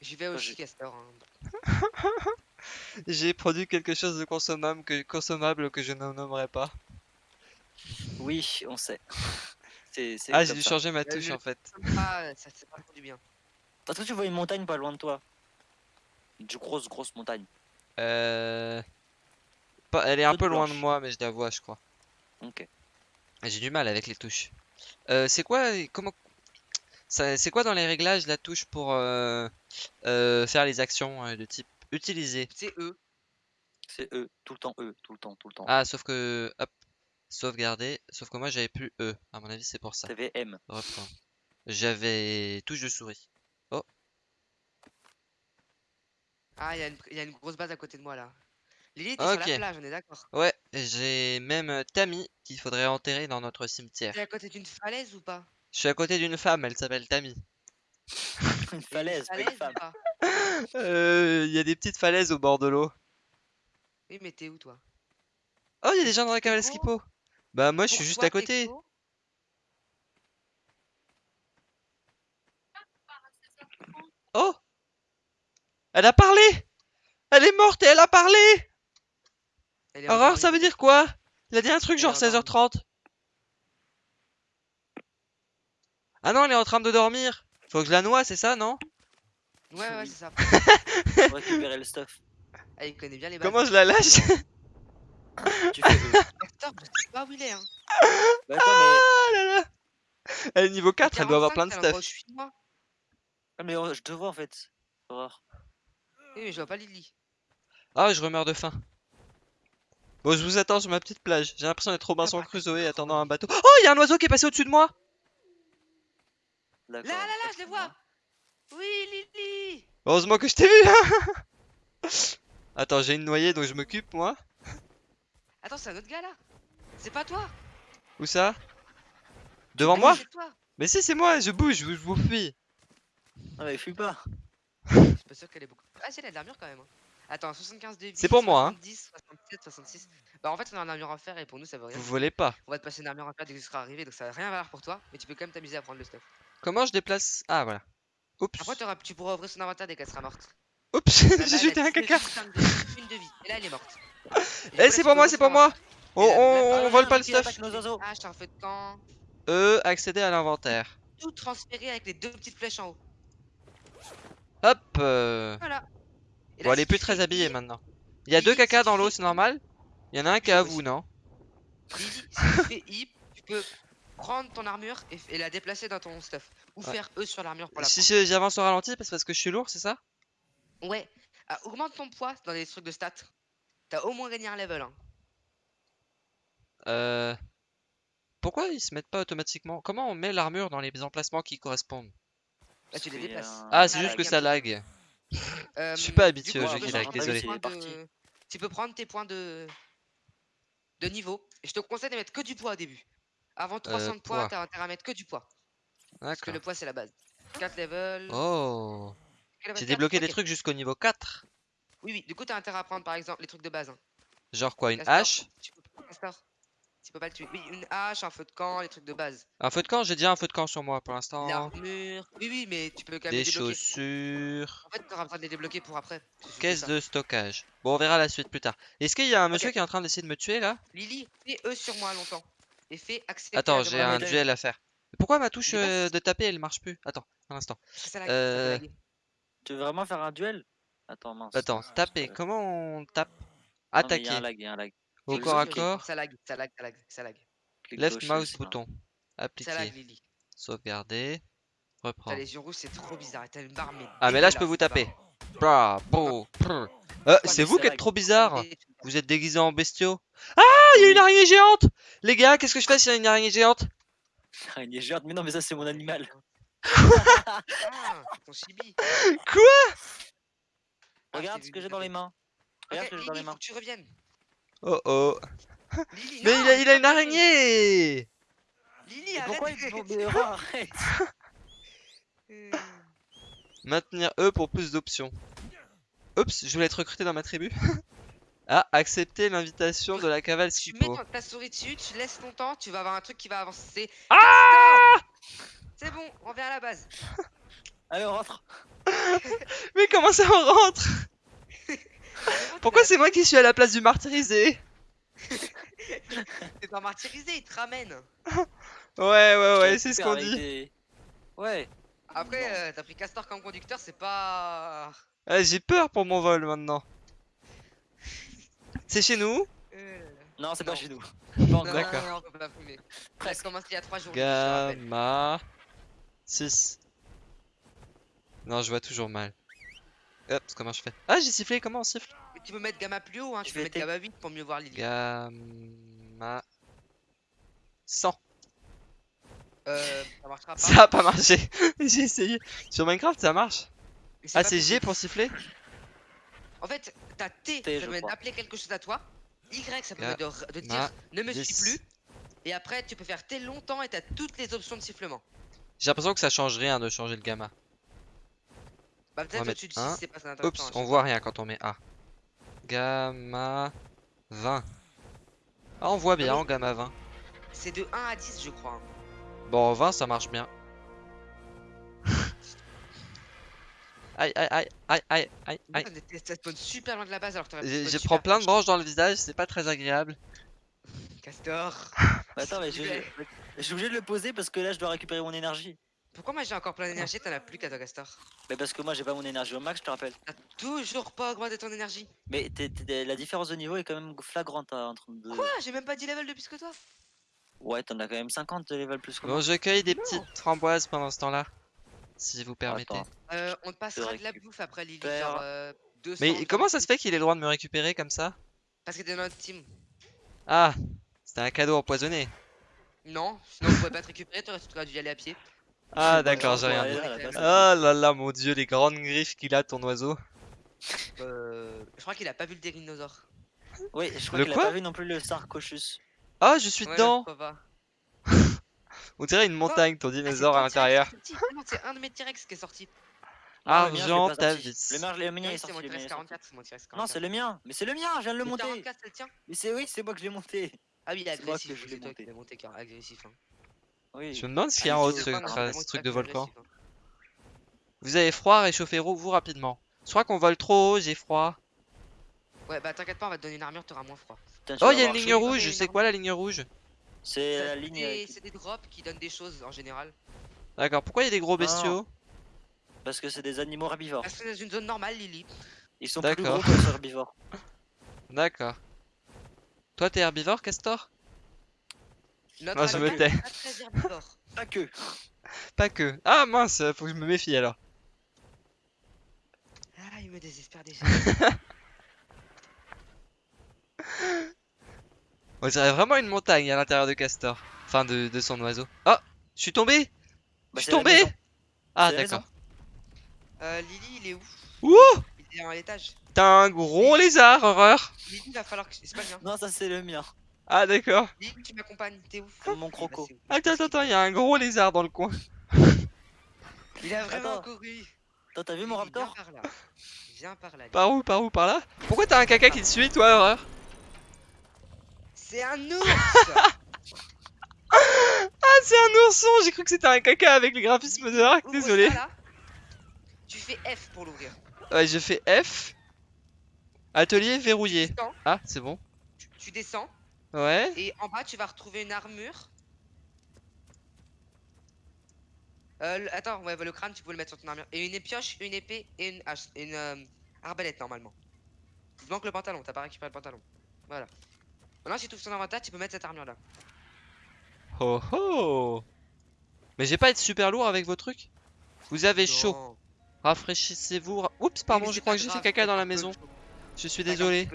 [SPEAKER 2] J'y vais aussi, Castor. hein.
[SPEAKER 1] J'ai produit quelque chose de consommable que, consommable que je ne nommerai pas.
[SPEAKER 3] Oui, on sait.
[SPEAKER 1] Ah, j'ai dû
[SPEAKER 3] ça.
[SPEAKER 1] changer ma
[SPEAKER 2] Bah,
[SPEAKER 1] touche en fait.
[SPEAKER 2] Ah, ça c'est pas du bien.
[SPEAKER 3] Est-ce que tu vois une montagne pas loin de toi Une grosse, grosse montagne.
[SPEAKER 1] Euh... Pas, elle est un
[SPEAKER 3] Toute
[SPEAKER 1] peu loin de moi, mais je la vois, je crois.
[SPEAKER 3] Ok.
[SPEAKER 1] J'ai du mal avec les touches. Euh, c'est quoi, comment, c'est quoi dans les réglages la touche pour euh, euh, faire les actions euh, de type utiliser?
[SPEAKER 2] C'est E.
[SPEAKER 3] C'est E, tout le temps E, tout le temps, tout le temps.
[SPEAKER 1] Ah, sauf que, hop, sauvegarder. Sauf que moi j'avais plus E. À mon avis, c'est pour ça.
[SPEAKER 3] T'avais M.
[SPEAKER 1] J'avais touche de souris.
[SPEAKER 2] Ah, il y, a une- il y a une grosse base à côté de moi là. Lily, t'es sur
[SPEAKER 1] Ok.
[SPEAKER 2] la plage, on est d'accord.
[SPEAKER 1] Ouais, j'ai même Tammy qu'il faudrait enterrer dans notre cimetière.
[SPEAKER 2] T'es à côté d'une falaise ou pas?
[SPEAKER 1] Je suis à côté d'une femme, elle s'appelle Tammy.
[SPEAKER 3] Une falaise, pas une femme.
[SPEAKER 1] Euh, Il y a des petites falaises au bord de l'eau.
[SPEAKER 2] Oui, mais t'es où toi?
[SPEAKER 1] Oh, il y a des gens dans la cavale
[SPEAKER 2] Teco
[SPEAKER 1] Skippo. Bah moi je suis juste à côté. Oh Elle a parlé Elle est morte et elle a parlé
[SPEAKER 2] Elle est
[SPEAKER 1] Aurore, ça veut dire quoi? Il a dit un truc genre
[SPEAKER 2] est endormie.
[SPEAKER 1] 16h30. Ah non, elle est en train de dormir. Faut que je la noie, c'est ça, non?
[SPEAKER 2] Ouais, ouais, c'est ça.
[SPEAKER 3] Pour récupérer le stuff.
[SPEAKER 2] Ah, il connaît bien les.
[SPEAKER 1] Comment je la lâche?
[SPEAKER 3] Tu fais E.
[SPEAKER 2] Castor, je sais pas où il est. Hein.
[SPEAKER 3] Bah attends, mais.
[SPEAKER 1] Ah là là Elle est niveau 4, elle doit avoir
[SPEAKER 2] 45,
[SPEAKER 1] plein de stuff.
[SPEAKER 2] je suis, moi.
[SPEAKER 3] Ah, mais oh, je te vois en fait. Aurore.
[SPEAKER 2] Oui, mais je vois pas Lily.
[SPEAKER 1] Ah, je remeurs de faim. Bon, je vous attends sur ma petite plage. J'ai l'impression d'être Robinson
[SPEAKER 2] Ah bah,
[SPEAKER 1] Crusoe attendant un bateau. Oh, il y a un oiseau qui est passé au-dessus de moi
[SPEAKER 2] Là, là, là, je les vois. Oui, Lily.
[SPEAKER 1] Heureusement que je t'ai vu là Attends, j'ai une noyée donc je m'occupe moi.
[SPEAKER 2] Attends, c'est un autre gars là. C'est pas toi.
[SPEAKER 1] Où ça? Devant
[SPEAKER 2] Ah,
[SPEAKER 1] moi?
[SPEAKER 2] toi.
[SPEAKER 1] Mais si, c'est moi, je bouge, je vous, fuis.
[SPEAKER 3] Ah, mais fuis pas.
[SPEAKER 2] Je suis pas sûr qu'elle est beaucoup. Ah, si, elle a de l'armure quand même. hein. Attends, 75 de vie.
[SPEAKER 1] C'est pour moi, hein.
[SPEAKER 2] 70, 67, 66. Bah, en fait, on a une armure en fer et pour nous, ça veut rien.
[SPEAKER 1] Vous volez pas.
[SPEAKER 2] On va te passer une armure en fer dès que tu seras arrivé, donc ça va rien valoir pour toi. Mais tu peux quand même t'amuser à prendre le stuff.
[SPEAKER 1] Comment je déplace? Ah, voilà. Oups.
[SPEAKER 2] Après, t'auras- tu pourras ouvrir son inventaire dès qu'elle sera morte.
[SPEAKER 1] Oups,
[SPEAKER 2] Là, là,
[SPEAKER 1] j'ai
[SPEAKER 2] elle
[SPEAKER 1] jeté
[SPEAKER 2] a
[SPEAKER 1] un caca.
[SPEAKER 2] 5 de vie, Une de vie. Et là, elle est morte. Et
[SPEAKER 1] Eh, c'est
[SPEAKER 2] tu
[SPEAKER 1] pour moi,
[SPEAKER 2] ouvrir
[SPEAKER 1] c'est
[SPEAKER 2] son
[SPEAKER 1] pour moi. On,
[SPEAKER 2] Et là,
[SPEAKER 1] on,
[SPEAKER 2] là,
[SPEAKER 1] on vole pas le stuff.
[SPEAKER 3] attaque nos oiseaux.
[SPEAKER 2] Ah, je t'en fais de camp.
[SPEAKER 1] E, accéder à l'inventaire.
[SPEAKER 2] Tout transférer avec les deux petites flèches en haut.
[SPEAKER 1] Hop. euh,
[SPEAKER 2] Voilà. Et
[SPEAKER 1] Bon,
[SPEAKER 2] là,
[SPEAKER 1] elle est plus très habillée maintenant. Il y a deux cacas
[SPEAKER 2] tu
[SPEAKER 1] dans l'eau,
[SPEAKER 2] fais
[SPEAKER 1] c'est normal? Il y en a un qui est à vous, non?
[SPEAKER 2] Si tu fais I, tu peux prendre ton armure et, et la déplacer dans ton stuff. Ou
[SPEAKER 1] Ouais.
[SPEAKER 2] faire E sur l'armure pour la
[SPEAKER 1] Si
[SPEAKER 2] prendre.
[SPEAKER 1] je- j'avance au ralenti, c'est parce que je suis lourd, c'est ça?
[SPEAKER 2] Ouais. Ah, augmente ton poids dans les trucs de stats. T'as au moins gagné un level. Hein.
[SPEAKER 1] Euh... Pourquoi ils se mettent pas automatiquement? Comment on met l'armure dans les emplacements qui correspondent?
[SPEAKER 2] Là, tu les
[SPEAKER 3] Parce
[SPEAKER 2] déplaces.
[SPEAKER 3] un-
[SPEAKER 1] Ah, c'est
[SPEAKER 2] Ah,
[SPEAKER 1] juste que ça lag.
[SPEAKER 2] Euh,
[SPEAKER 1] suis pas habitué
[SPEAKER 3] au jeu qui lag,
[SPEAKER 1] désolé.
[SPEAKER 2] de- Tu peux prendre tes points de... de niveau. Et je te conseille de mettre que du poids au début. Avant 300 de poids, t'as intérêt à mettre que du poids. Parce que le poids, c'est la base. 4 levels.
[SPEAKER 1] Oh J'ai débloqué des trucs jusqu'au niveau 4.
[SPEAKER 2] Oui, oui. Du coup, t'as intérêt à prendre par exemple les trucs de base. hein.
[SPEAKER 1] Genre quoi, une hache?
[SPEAKER 2] Tu peux. Tu pas le tuer. Oui, une hache, un feu de camp, les trucs de base.
[SPEAKER 1] Un feu de camp, j'ai déjà un feu de camp sur moi pour l'instant.
[SPEAKER 2] L'armure. Oui, oui, mais tu peux quand même
[SPEAKER 1] Des chaussures.
[SPEAKER 2] En fait, t'auras besoin de les débloquer pour après.
[SPEAKER 1] Caisse de stockage. Bon, on verra la suite plus tard. Est-ce qu'il y a un monsieur qui est en train d'essayer de me tuer là?
[SPEAKER 2] Lily, fais E sur moi longtemps. Et fais accepter.
[SPEAKER 1] Attends, j'ai un duel à faire. Pourquoi ma touche euh, de taper elle marche plus? Attends, un instant.
[SPEAKER 2] Ça
[SPEAKER 1] Euh.
[SPEAKER 3] Tu veux vraiment faire un duel? Attends, mince.
[SPEAKER 1] Attends,
[SPEAKER 3] c'est
[SPEAKER 1] taper. Comment on tape?
[SPEAKER 3] Non, y
[SPEAKER 1] Attaquer.
[SPEAKER 3] a un lag, il y a un lag.
[SPEAKER 1] Au corps à corps.
[SPEAKER 2] Ça lag, ça lag, ça lag, ça lag.
[SPEAKER 3] Clic
[SPEAKER 1] Left
[SPEAKER 3] gauche,
[SPEAKER 1] mouse bouton.
[SPEAKER 2] Ça lag,
[SPEAKER 1] Appliquer.
[SPEAKER 2] Lily.
[SPEAKER 1] Sauvegarder.
[SPEAKER 2] T'as
[SPEAKER 1] Reprendre.
[SPEAKER 2] les yeux rouges, c'est trop bizarre. Et t'as une barre, mais.
[SPEAKER 1] Ah, mais là je peux vous taper. Prr. Euh, c'est
[SPEAKER 3] mais
[SPEAKER 1] vous qui êtes trop bizarre. Vous êtes déguisés en bestiaux. Ah, il y a une araignée géante Les gars, qu'est-ce que je fais s'il y a une araignée géante?
[SPEAKER 3] Araignée géante, mais non, mais ça c'est mon animal.
[SPEAKER 2] Ah, c'est ton chibi. Ah,
[SPEAKER 3] Regarde ce que j'ai dans les mains. Regarde ce que j'ai dans les
[SPEAKER 2] faut
[SPEAKER 3] mains.
[SPEAKER 2] que tu reviennes.
[SPEAKER 1] Oh oh.
[SPEAKER 2] Lily,
[SPEAKER 1] Mais
[SPEAKER 2] non,
[SPEAKER 1] il a, il a
[SPEAKER 2] c'est
[SPEAKER 1] une araignée
[SPEAKER 2] Lily, arrête.
[SPEAKER 3] pourquoi il arrête
[SPEAKER 2] Euh,
[SPEAKER 1] Maintenir E pour plus d'options. Oups, je voulais être recruté dans ma tribu. Ah, accepter l'invitation de la cavale
[SPEAKER 2] Tu mets ton- ta souris dessus, tu laisses longtemps, tu vas avoir un truc qui va avancer.
[SPEAKER 1] Ah
[SPEAKER 2] Castor C'est bon, on revient à la base.
[SPEAKER 3] Allez, on rentre.
[SPEAKER 1] Mais comment ça on rentre Pourquoi c'est moi qui suis à la place du martyrisé?
[SPEAKER 2] T'es pas martyrisé, il te ramène.
[SPEAKER 1] Ouais, ouais, ouais, c'est ce qu'on dit.
[SPEAKER 3] des- Ouais.
[SPEAKER 2] Après, euh, t'as pris Castor comme conducteur, c'est pas.
[SPEAKER 1] Ah, J'ai peur pour mon vol maintenant. C'est chez nous
[SPEAKER 2] Euh,
[SPEAKER 3] Non, c'est pas chez nous. Pas.
[SPEAKER 1] D'accord.
[SPEAKER 2] non, non, on peut pas fumer. Ça commencé il y a 3 jours.
[SPEAKER 1] Gamma 6. Non, je vois toujours mal. Hop, comment je fais? Ah, j'ai sifflé, comment on siffle?
[SPEAKER 2] Mais tu peux mettre gamma plus haut, hein, tu peux mettre gamma 8 pour mieux voir Lily.
[SPEAKER 1] Gamma 100.
[SPEAKER 2] Euh, ça marchera pas.
[SPEAKER 1] Ça a pas marché. j'ai essayé. Sur Minecraft, ça marche. Ah, c'est G pour siffler?
[SPEAKER 2] En fait, t'as T,
[SPEAKER 3] T,
[SPEAKER 2] ça permet d'appeler quelque chose à toi. Y, ça permet de, r- de
[SPEAKER 1] Gamma
[SPEAKER 2] dire ne me suis
[SPEAKER 1] 10.
[SPEAKER 2] plus. Et après, tu peux faire T longtemps et t'as toutes les options de sifflement.
[SPEAKER 1] J'ai l'impression que ça change rien de changer le gamma.
[SPEAKER 2] Bah, peut-être au-dessus de
[SPEAKER 1] un.
[SPEAKER 2] 6, c'est pas intéressant.
[SPEAKER 1] Oups,
[SPEAKER 2] hein,
[SPEAKER 1] on voit rien quand on met A. Gamma 20. Ah, on voit bien
[SPEAKER 2] mais-
[SPEAKER 1] en gamma 20.
[SPEAKER 2] pas. C'est de 1 à 10, je crois. hein.
[SPEAKER 1] Bon, 20, ça marche bien. Aïe, aïe, aïe, aïe, aïe, aïe, aïe.
[SPEAKER 2] Ça spawn super loin de la base alors que t'aurais
[SPEAKER 1] je
[SPEAKER 2] super
[SPEAKER 1] prends plein de branches dans le visage, c'est pas très agréable.
[SPEAKER 2] Castor.
[SPEAKER 3] Attends, mais je, je- je suis obligé de le poser parce que là je dois récupérer mon énergie.
[SPEAKER 2] Pourquoi moi j'ai encore plein d'énergie, t'en as plus qu'à toi, Castor?
[SPEAKER 3] Mais parce que moi j'ai pas mon énergie au max, je te rappelle.
[SPEAKER 2] T'as toujours pas augmenté ton énergie.
[SPEAKER 3] Mais t'es- t'es- la différence de niveau est quand même flagrante hein, entre deux.
[SPEAKER 2] Quoi? J'ai même pas 10 levels de plus que toi?
[SPEAKER 3] Ouais, t'en as quand même 50 de level plus que
[SPEAKER 1] Bon,
[SPEAKER 3] moi.
[SPEAKER 1] je cueille des
[SPEAKER 2] Non.
[SPEAKER 1] petites framboises pendant ce temps-là. Si vous permettez.
[SPEAKER 3] Attends.
[SPEAKER 2] Euh, on te passera de la bouffe après Lily, genre euh, 200.
[SPEAKER 1] Mais comment ça se fait qu'il ait le droit de me récupérer comme ça?
[SPEAKER 2] Parce que t'es dans notre team.
[SPEAKER 1] Ah, c'était un cadeau empoisonné.
[SPEAKER 2] Non, sinon on pouvait pas te récupérer, t'aurais tu aurais dû y aller à pied.
[SPEAKER 1] Ah, d'accord, j'ai rien dit.
[SPEAKER 3] là, là, là,
[SPEAKER 1] Ah là là, mon dieu, les grandes griffes qu'il a, ton oiseau.
[SPEAKER 2] Euh, je crois qu'il a pas vu le dinosaure.
[SPEAKER 3] Oui, je crois qu'il a pas vu non plus le Sarcochus.
[SPEAKER 1] Ah, je suis
[SPEAKER 2] Ouais,
[SPEAKER 1] dedans. On dirait une montagne, ton
[SPEAKER 2] Ah,
[SPEAKER 1] dinosaure à
[SPEAKER 2] ton
[SPEAKER 1] l'intérieur.
[SPEAKER 2] C'est un de mes T-Rex qui est sorti.
[SPEAKER 1] Argent,
[SPEAKER 3] pas
[SPEAKER 1] ta vis.
[SPEAKER 3] Le mien, le mien
[SPEAKER 2] Non,
[SPEAKER 3] est
[SPEAKER 2] c'est mon
[SPEAKER 3] sorti. le mien
[SPEAKER 2] T-Rex
[SPEAKER 3] est sorti.
[SPEAKER 2] 44, c'est mon T-Rex 44.
[SPEAKER 3] Non, c'est le mien. Mais c'est le mien, je viens de le monter.
[SPEAKER 2] 44, c'est le tien
[SPEAKER 3] Mais c'est oui, c'est moi que je l'ai monté.
[SPEAKER 2] Ah oui, il est agressif,
[SPEAKER 3] que je l'ai
[SPEAKER 2] c'est toi
[SPEAKER 3] monté.
[SPEAKER 2] qui l'as monté car agressif. Hein.
[SPEAKER 3] Oui.
[SPEAKER 1] Je me demande ce qu'il y a
[SPEAKER 2] Ah, vraiment
[SPEAKER 1] ce truc de volcan.
[SPEAKER 2] hein.
[SPEAKER 1] Vous avez froid, réchauffez-vous vous rapidement. Je crois qu'on vole trop haut, j'ai froid.
[SPEAKER 2] Ouais, bah t'inquiète pas, on va te donner une armure, t'auras moins froid.
[SPEAKER 3] Putain,
[SPEAKER 1] Oh, il y a une ligne rouge, c'est quoi la ligne rouge?
[SPEAKER 3] C'est la
[SPEAKER 2] c'est
[SPEAKER 3] ligne.
[SPEAKER 2] C'est des drops qui donnent des choses en général.
[SPEAKER 1] D'accord, pourquoi il y a des gros
[SPEAKER 3] Non.
[SPEAKER 1] bestiaux?
[SPEAKER 3] Parce que c'est des animaux herbivores.
[SPEAKER 2] Parce que c'est dans une zone normale, Lily.
[SPEAKER 3] Ils sont plus gros que les herbivores.
[SPEAKER 1] D'accord. Toi, t'es herbivore, Castor?
[SPEAKER 2] Notre
[SPEAKER 1] Ah, je me tais.
[SPEAKER 2] pas très herbivore.
[SPEAKER 3] Pas que.
[SPEAKER 1] Pas que. Ah mince, faut que je me méfie alors.
[SPEAKER 2] Ah, il me désespère déjà.
[SPEAKER 1] On dirait vraiment une montagne à l'intérieur de Castor. Enfin, de, de son oiseau. Oh Je suis tombé
[SPEAKER 3] Bah,
[SPEAKER 1] Je suis tombé. Ah d'accord.
[SPEAKER 2] Euh, Lily, il est où?
[SPEAKER 1] Ouh
[SPEAKER 2] Il est à l'étage.
[SPEAKER 1] T'as un gros lézard, horreur
[SPEAKER 2] Lily, il va falloir que. C'est pas le mien.
[SPEAKER 3] Non, ça c'est le mien.
[SPEAKER 1] Ah d'accord.
[SPEAKER 2] Lily, tu m'accompagnes, t'es où
[SPEAKER 3] mon croco.
[SPEAKER 1] Attends, attends, attends, il y a un gros lézard dans le coin.
[SPEAKER 2] Il a vraiment
[SPEAKER 3] Attends.
[SPEAKER 2] couru.
[SPEAKER 3] Toi, t'as vu mon
[SPEAKER 2] Lily, viens
[SPEAKER 3] raptor
[SPEAKER 2] par là. Viens par là. Lily.
[SPEAKER 1] Par où, par où, par là? Pourquoi t'as un caca qui te suit, toi, horreur?
[SPEAKER 2] C'est un ours
[SPEAKER 1] Ah, c'est un ourson J'ai cru que c'était un caca avec les graphismes de Arc,
[SPEAKER 2] Ouvre
[SPEAKER 1] désolé.
[SPEAKER 2] là. Tu fais F pour l'ouvrir.
[SPEAKER 1] Ouais, je fais F. Atelier verrouillé. Ah, c'est bon.
[SPEAKER 2] tu, tu descends
[SPEAKER 1] Ouais.
[SPEAKER 2] et en bas tu vas retrouver une armure. Euh, le- attends, ouais, bah, le crâne tu peux le mettre sur ton armure. Et une pioche, une épée et une hache. Une euh, arbalète normalement. Il manque le pantalon, t'as pas récupéré le pantalon. Voilà. Maintenant, si tu ouvres ton inventaire, tu peux mettre cette armure là.
[SPEAKER 1] Oh oh Mais j'ai pas être super lourd avec vos trucs Vous avez chaud. Rafraîchissez-vous. ra- Oups, pardon, je crois que j'ai fait caca dans la maison. Je suis désolé.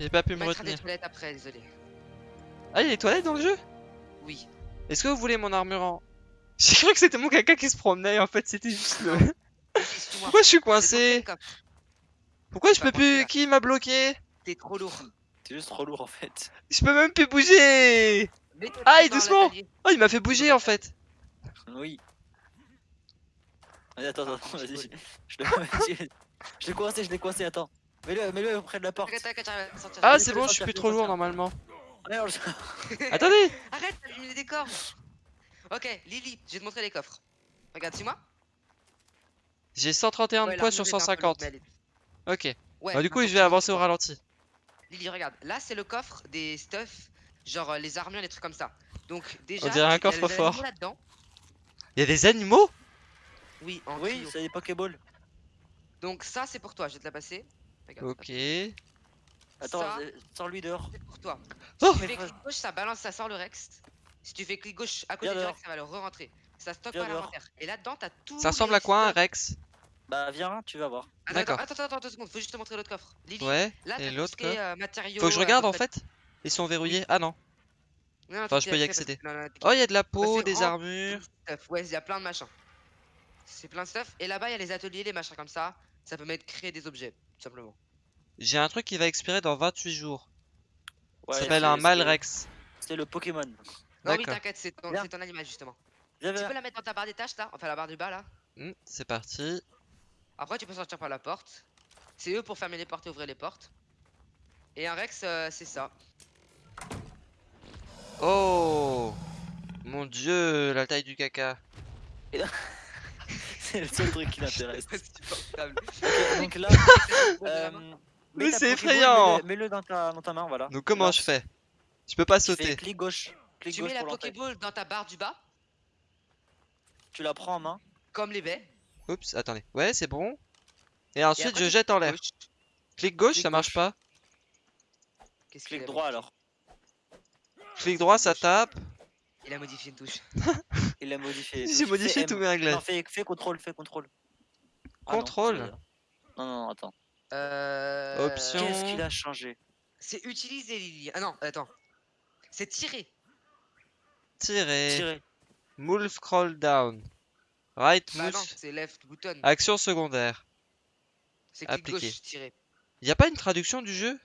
[SPEAKER 1] J'ai pas pu me retenir.
[SPEAKER 2] toilettes après, désolé.
[SPEAKER 1] Ah, il y a des toilettes dans le jeu?
[SPEAKER 2] Oui.
[SPEAKER 1] Est-ce que vous voulez mon armure en... J'ai cru que c'était mon caca qui se promenait, en fait c'était juste le... Pourquoi je suis coincé Pourquoi je peux plus...
[SPEAKER 2] là.
[SPEAKER 1] Qui m'a bloqué?
[SPEAKER 2] T'es trop lourd.
[SPEAKER 3] T'es juste trop lourd en fait.
[SPEAKER 1] Je peux même plus bouger Aïe, doucement. Oh, il m'a fait bouger en fait
[SPEAKER 3] Oui. Allez, attends, attends,
[SPEAKER 2] je
[SPEAKER 3] vas-y. Je l'ai je- je l'ai coincé, je l'ai coincé, attends. Mets-le mets-le près de la porte.
[SPEAKER 1] Ah, c'est bon, je suis plus trop lourd normalement. Attendez
[SPEAKER 2] Arrête d'allumer les corps Ok, Lily, je vais te montrer les coffres. Regarde, suis-moi.
[SPEAKER 1] J'ai 131 de poids sur
[SPEAKER 2] l'armure est un peu lourde,
[SPEAKER 1] 150.
[SPEAKER 2] mais elle est-
[SPEAKER 1] Ok.
[SPEAKER 2] Ouais,
[SPEAKER 1] Bah, du coup, je vais avancer au ralenti.
[SPEAKER 2] Lily, regarde, là c'est le coffre des stuff, genre euh, les armures, les trucs comme ça. Donc déjà,
[SPEAKER 1] On dirait un
[SPEAKER 2] animaux là-dedans.
[SPEAKER 1] Il y a des animaux?
[SPEAKER 2] Oui, en
[SPEAKER 3] Oui, c'est des Pokéballs.
[SPEAKER 2] Donc ça c'est pour toi, je vais te la passer. Regarde,
[SPEAKER 1] Ok.
[SPEAKER 3] Attends,
[SPEAKER 2] Ça-
[SPEAKER 3] euh, sors-lui dehors.
[SPEAKER 2] c'est pour toi.
[SPEAKER 1] Oh
[SPEAKER 2] Si tu fais clic gauche, ça balance, ça sort le Rex. Si tu fais clic gauche à côté
[SPEAKER 3] Viens
[SPEAKER 2] du
[SPEAKER 3] dehors.
[SPEAKER 2] Rex, ça va le re-rentrer. Ça stocke
[SPEAKER 3] Viens
[SPEAKER 2] pas
[SPEAKER 3] dehors.
[SPEAKER 2] l'inventaire. Et là-dedans, t'as tout.
[SPEAKER 1] Ça ressemble à quoi un Rex?
[SPEAKER 3] Bah viens, tu vas voir.
[SPEAKER 2] Attends,
[SPEAKER 1] D'accord.
[SPEAKER 2] attends, attends, attends, deux secondes, faut juste te montrer l'autre coffre. Lily,
[SPEAKER 1] Ouais.
[SPEAKER 2] là
[SPEAKER 1] Et
[SPEAKER 2] t'as tout
[SPEAKER 1] l'autre
[SPEAKER 2] ce qui est
[SPEAKER 1] quoi
[SPEAKER 2] euh, matériaux.
[SPEAKER 1] Faut que je
[SPEAKER 2] euh,
[SPEAKER 1] regarde en fait Ils sont verrouillés Ah non.
[SPEAKER 2] Non, non,
[SPEAKER 1] Enfin, je peux y
[SPEAKER 2] parce
[SPEAKER 1] accéder.
[SPEAKER 2] que- non, non,
[SPEAKER 1] Oh, il y a de la peau,
[SPEAKER 2] c'est
[SPEAKER 1] des armures.
[SPEAKER 2] stuff. Ouais, il y a plein de machins. C'est plein de stuff. Et là-bas, il y a les ateliers, les machins comme ça. Ça peut mettre créer des objets, tout simplement.
[SPEAKER 1] J'ai un truc qui va expirer dans 28 jours.
[SPEAKER 3] Ouais,
[SPEAKER 1] Ça s'appelle
[SPEAKER 3] c'est-
[SPEAKER 1] un Malrex.
[SPEAKER 3] C'est le Pokémon.
[SPEAKER 2] Non, oui, t'inquiète, c'est ton, animal, justement.
[SPEAKER 3] Viens,
[SPEAKER 2] Tu peux la mettre dans ta barre des tâches, là? Enfin, la barre du bas, là.
[SPEAKER 1] Hmm, c'est parti.
[SPEAKER 2] Après, tu peux sortir par la porte. C'est eux pour fermer les portes et ouvrir les portes. Et un Rex, euh, c'est ça.
[SPEAKER 1] Oh Mon dieu, la taille du caca.
[SPEAKER 3] C'est le seul truc qui l'intéresse. Donc là, euh,
[SPEAKER 1] Mais c'est effrayant.
[SPEAKER 3] mets-le- dans ta, dans ta main, voilà.
[SPEAKER 1] Donc comment je fais? Je peux pas sauter.
[SPEAKER 3] clic gauche. Clic
[SPEAKER 2] tu
[SPEAKER 3] gauche
[SPEAKER 2] mets la. Pokéball dans ta barre du bas,
[SPEAKER 3] Tu la prends en main.
[SPEAKER 2] comme les baies.
[SPEAKER 1] Oups, attendez. Ouais, c'est bon. Et
[SPEAKER 2] et
[SPEAKER 1] ensuite,
[SPEAKER 2] après,
[SPEAKER 1] je jette en l'air.
[SPEAKER 2] gauche.
[SPEAKER 1] Clic gauche,
[SPEAKER 3] Clic
[SPEAKER 1] ça marche
[SPEAKER 3] gauche.
[SPEAKER 1] pas.
[SPEAKER 3] Clic droit alors.
[SPEAKER 1] Clic droit, ça tape.
[SPEAKER 2] Il a modifié une touche.
[SPEAKER 3] Il l'a modifié.
[SPEAKER 1] J'ai modifié tous mes réglages.
[SPEAKER 3] Non, fais, fais contrôle, fais contrôle. Ah non,
[SPEAKER 1] Contrôle
[SPEAKER 3] Non, non, non, attends.
[SPEAKER 2] Euh...
[SPEAKER 1] Option.
[SPEAKER 3] Qu'est-ce qu'il a changé?
[SPEAKER 2] C'est utiliser Lily. Ah non, attends. C'est tirer.
[SPEAKER 1] Tirer.
[SPEAKER 3] Tirer.
[SPEAKER 1] Move scroll down. Right
[SPEAKER 2] Bah non,
[SPEAKER 1] mouse.
[SPEAKER 2] c'est left button.
[SPEAKER 1] Action secondaire.
[SPEAKER 2] C'est clic
[SPEAKER 1] appliqué.
[SPEAKER 2] gauche, tirer.
[SPEAKER 1] Y a pas une traduction du jeu?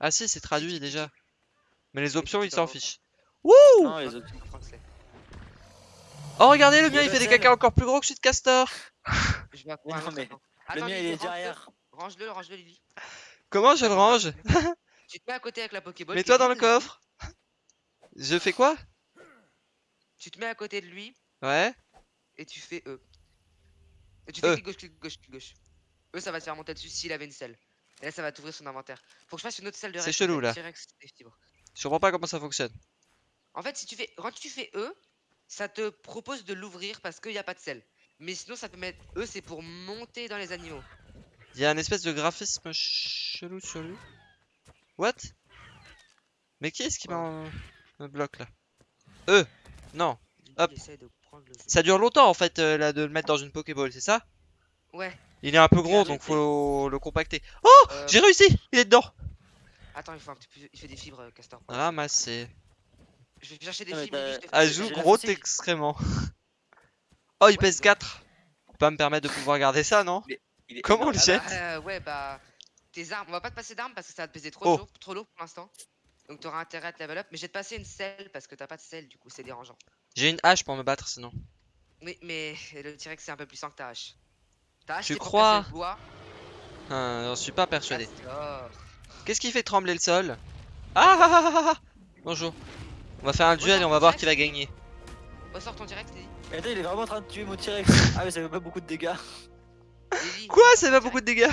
[SPEAKER 1] Ah si, c'est traduit déjà. Mais les options, ils s'en fichent. Wouh
[SPEAKER 3] Non, les autres.
[SPEAKER 1] Oh, regardez, le mien,
[SPEAKER 3] a
[SPEAKER 1] il fait des caca encore plus gros que celui de Castor.
[SPEAKER 2] Je vais
[SPEAKER 3] non, mais
[SPEAKER 2] attends.
[SPEAKER 3] Le mien, il est derrière.
[SPEAKER 2] Range-le, range-le, Lily.
[SPEAKER 1] Comment je le range?
[SPEAKER 2] Tu te mets à côté avec la Pokéball.
[SPEAKER 1] Mets-toi dans le coffre. Je fais quoi?
[SPEAKER 2] Tu te mets à côté de lui
[SPEAKER 1] Ouais.
[SPEAKER 2] et tu fais E. Et tu fais
[SPEAKER 1] E.
[SPEAKER 2] clic gauche, clic gauche, clic gauche. E, ça va te faire monter dessus s'il avait une selle. Et là, ça va t'ouvrir son inventaire. Faut que je fasse une autre selle de
[SPEAKER 1] C'est chelou, là. Je comprends pas comment ça fonctionne.
[SPEAKER 2] En fait, si tu fais, quand tu fais E, ça te propose de l'ouvrir parce qu'il n'y a pas de selle. Mais sinon, ça peut mettre E, c'est pour monter dans les animaux.
[SPEAKER 1] Il y a un espèce de graphisme chelou sur lui. What? Mais qui est-ce qui me bloque là? E. Non. Hop.
[SPEAKER 2] de.
[SPEAKER 1] Ça dure longtemps en fait euh, là de le mettre dans une Pokéball, c'est ça?
[SPEAKER 2] Ouais.
[SPEAKER 1] Il est un peu gros donc faut le compacter. Oh
[SPEAKER 2] euh,
[SPEAKER 1] J'ai réussi Il est dedans
[SPEAKER 2] Attends, il faut un petit peu. Il fait des fibres, euh, Castor.
[SPEAKER 1] Ramassé.
[SPEAKER 2] Je vais chercher des
[SPEAKER 3] Ah, mais t'as- j'ai la
[SPEAKER 1] gros extrêmement. Oh il pèse
[SPEAKER 2] bah.
[SPEAKER 1] 4 Faut pas me permettre de pouvoir garder ça non
[SPEAKER 3] Il est
[SPEAKER 1] Comment on le
[SPEAKER 2] Ah
[SPEAKER 1] jette
[SPEAKER 2] bah, euh, ouais, bah. Tes armes, on va pas te passer d'armes parce que ça va te peser trop,
[SPEAKER 1] Oh.
[SPEAKER 2] lourd, trop lourd pour l'instant. Donc t'auras intérêt à te level up. Mais je vais te passer une selle parce que t'as pas de selle, du coup c'est dérangeant.
[SPEAKER 1] J'ai une hache pour me battre sinon.
[SPEAKER 2] Oui, mais le T-Rex c'est un peu plus puissant que ta hache. Ta hache,
[SPEAKER 1] Tu
[SPEAKER 2] pour
[SPEAKER 1] crois
[SPEAKER 2] casser le bois.
[SPEAKER 1] Ah, J'en suis pas persuadé.
[SPEAKER 2] Castor.
[SPEAKER 1] Qu'est-ce qui fait trembler le sol ah, ah, ah, ah, ah. Bonjour. On va faire un duel et on va voir qui va gagner.
[SPEAKER 2] Ressors ton T-Rex, Lily.
[SPEAKER 3] Et attends, il est vraiment en train de tuer mon T-Rex. Ah, mais ça fait pas beaucoup de dégâts.
[SPEAKER 1] Quoi Ça fait pas beaucoup de dégâts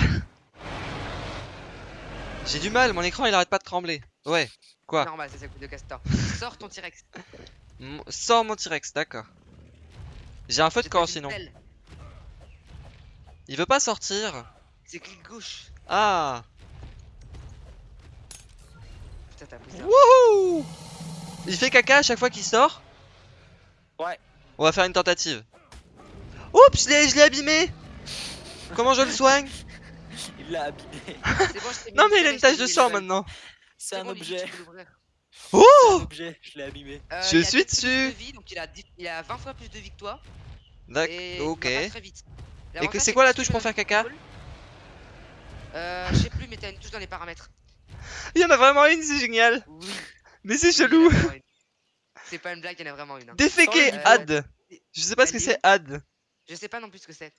[SPEAKER 1] J'ai du mal, mon écran il arrête pas de trembler. Ouais. Quoi
[SPEAKER 2] Normal, c'est ça le coup de Castor. Sors ton T-Rex.
[SPEAKER 1] Sors mon T-Rex, d'accord. J'ai un feu de camp sinon. Il veut pas sortir.
[SPEAKER 2] C'est clic gauche.
[SPEAKER 1] Ah
[SPEAKER 2] Putain, t'as.
[SPEAKER 1] Wouhou Il fait caca à chaque fois qu'il sort
[SPEAKER 3] Ouais.
[SPEAKER 1] On va faire une tentative. Oups, je l'ai abîmé Comment je le soigne
[SPEAKER 3] Il l'a abîmé.
[SPEAKER 2] Bon,
[SPEAKER 1] Non mais il a une tache de sang maintenant.
[SPEAKER 3] C'est un
[SPEAKER 2] bon,
[SPEAKER 3] objet.
[SPEAKER 1] Oh
[SPEAKER 3] un objet. Je l'ai abîmé.
[SPEAKER 2] Euh,
[SPEAKER 1] Je
[SPEAKER 2] il a
[SPEAKER 1] suis dessus.
[SPEAKER 2] de vie, donc il a, dix- il a 20 fois plus de vie que toi.
[SPEAKER 1] D'accord,
[SPEAKER 2] Et
[SPEAKER 1] ok.
[SPEAKER 2] très vite.
[SPEAKER 1] Et que c'est quoi la touche pour faire caca
[SPEAKER 2] Euh, je sais plus, mais t'as une touche dans les paramètres.
[SPEAKER 1] Il y en a vraiment une, c'est génial.
[SPEAKER 2] Oui.
[SPEAKER 1] Mais c'est chelou.
[SPEAKER 2] C'est pas une blague, il y en a vraiment une. hein. Le-
[SPEAKER 1] ad. Je sais pas ce que c'est ad.
[SPEAKER 2] Je sais pas non plus ce que c'est.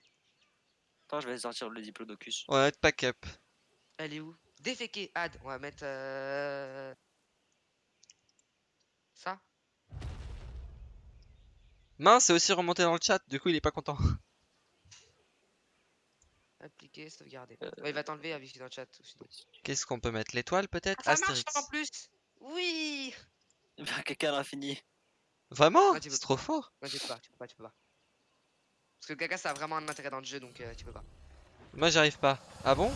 [SPEAKER 3] Attends, je vais sortir le diplodocus.
[SPEAKER 1] On va mettre pack up.
[SPEAKER 2] Elle est où? Déféquer, add. On va mettre. Euh... Ça
[SPEAKER 1] Mince, c'est aussi remonté dans le chat, du coup il est pas content.
[SPEAKER 2] Appliquer, sauvegarder.
[SPEAKER 3] Euh,
[SPEAKER 2] Ouais, il va t'enlever avec dans le chat.
[SPEAKER 1] Qu'est-ce qu'on peut mettre? L'étoile peut-être?
[SPEAKER 2] Ah, ça marche en plus Oui
[SPEAKER 3] fait un caca à l'infini.
[SPEAKER 1] Vraiment C'est trop fort.
[SPEAKER 2] Non, tu peux pas, tu peux pas, tu peux pas. Parce que le caca ça a vraiment un intérêt dans le jeu donc euh, tu peux pas.
[SPEAKER 1] Moi j'arrive pas. Ah bon?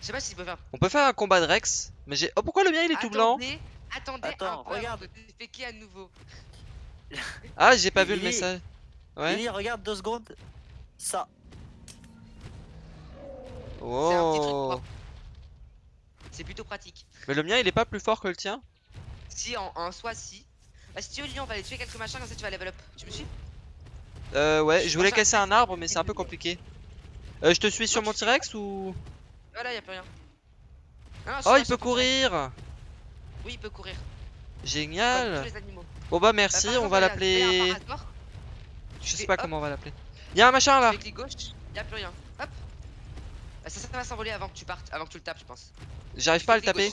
[SPEAKER 2] Je sais pas si tu peux faire.
[SPEAKER 1] On peut faire un combat de Rex Mais j'ai. Oh pourquoi le mien il est tout blanc?
[SPEAKER 2] Attendez, attendez
[SPEAKER 3] Attends,
[SPEAKER 2] un peu
[SPEAKER 3] regarde.
[SPEAKER 2] de à nouveau.
[SPEAKER 1] Ah j'ai pas vu le message. Ouais.
[SPEAKER 3] Lily, regarde deux secondes. Ça.
[SPEAKER 2] C'est un petit truc
[SPEAKER 1] Oh.
[SPEAKER 2] propre. C'est plutôt pratique.
[SPEAKER 1] Mais le mien il est pas plus fort que le tien
[SPEAKER 2] Si en, en soi si. Bah si tu veux Lyon on va aller tuer quelques machins comme ça tu vas level up. Tu me suis?
[SPEAKER 1] Euh ouais,
[SPEAKER 2] Je
[SPEAKER 1] je voulais casser un arbre mais c'est un peu compliqué. Euh, je te suis sur mon T-Rex ou
[SPEAKER 2] Voilà y a plus rien. Non, non,
[SPEAKER 1] Oh il peut courir
[SPEAKER 2] Oui il peut courir.
[SPEAKER 1] Génial. Bon bah
[SPEAKER 2] Bah,
[SPEAKER 1] merci,
[SPEAKER 2] par
[SPEAKER 1] on va l'appeler... Je sais pas comment on va l'appeler. Y'a un machin là
[SPEAKER 2] fais clic gauche, y a plus rien. Bah, ça, ça va s'envoler avant que tu partes, avant que tu le tapes je pense.
[SPEAKER 1] J'arrive pas à le taper.